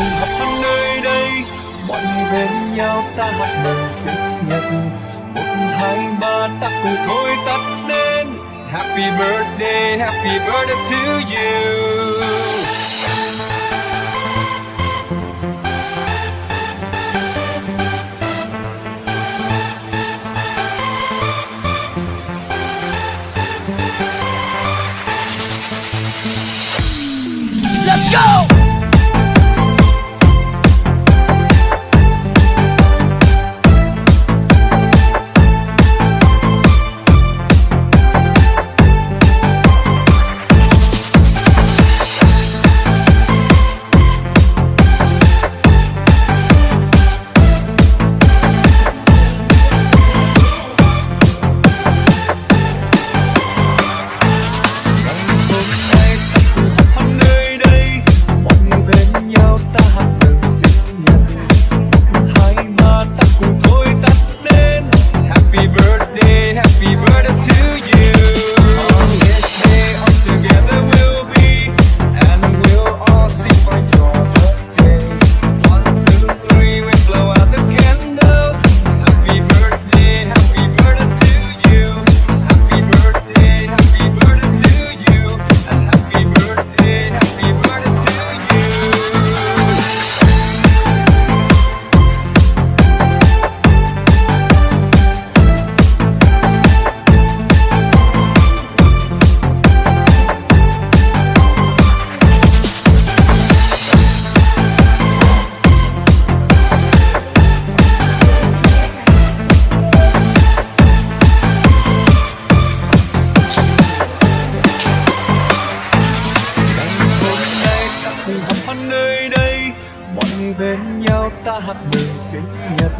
cùng họp hoan nơi đây. Mọi người bên nhau ta hát mừng sinh nhật. Một, hai, ba, ta cùng thôi tắt đến happy birthday happy birthday to you. Let's go! Nơi đây. Mọi người bên nhau ta hát mừng sinh nhật.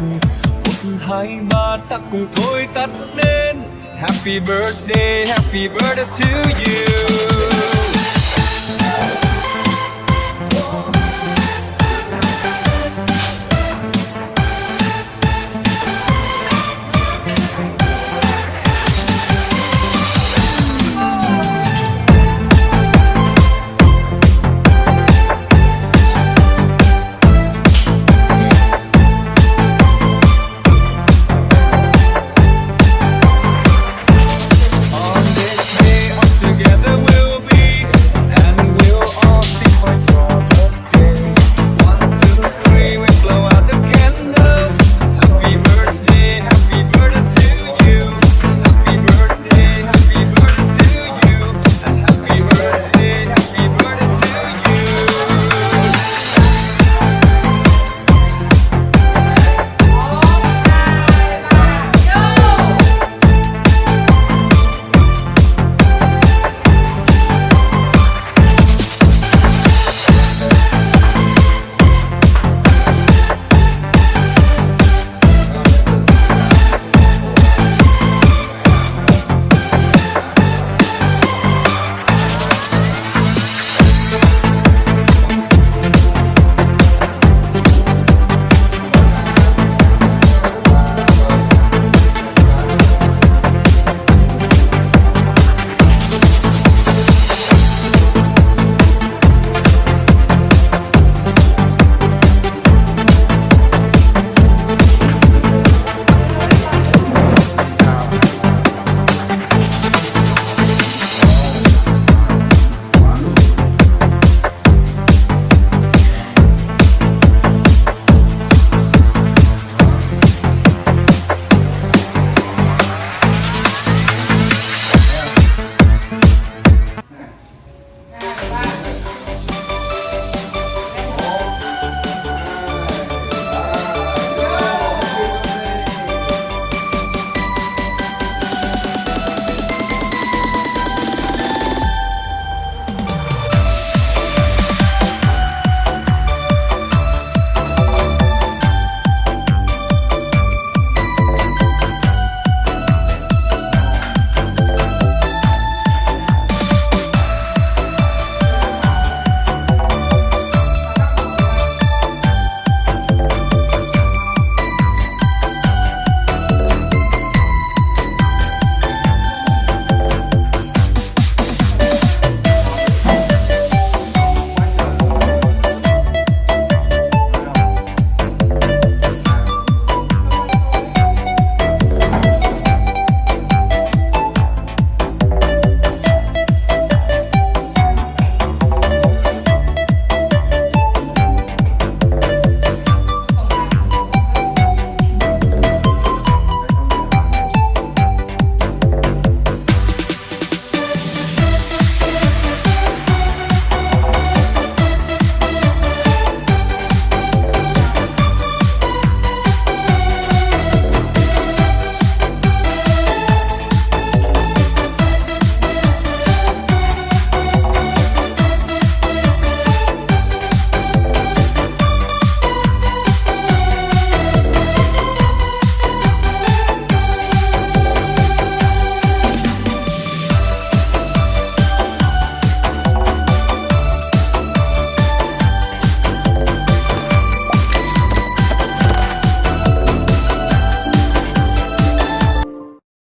Một, hai, ba, ta cùng thôi tắt đến happy birthday happy birthday to you.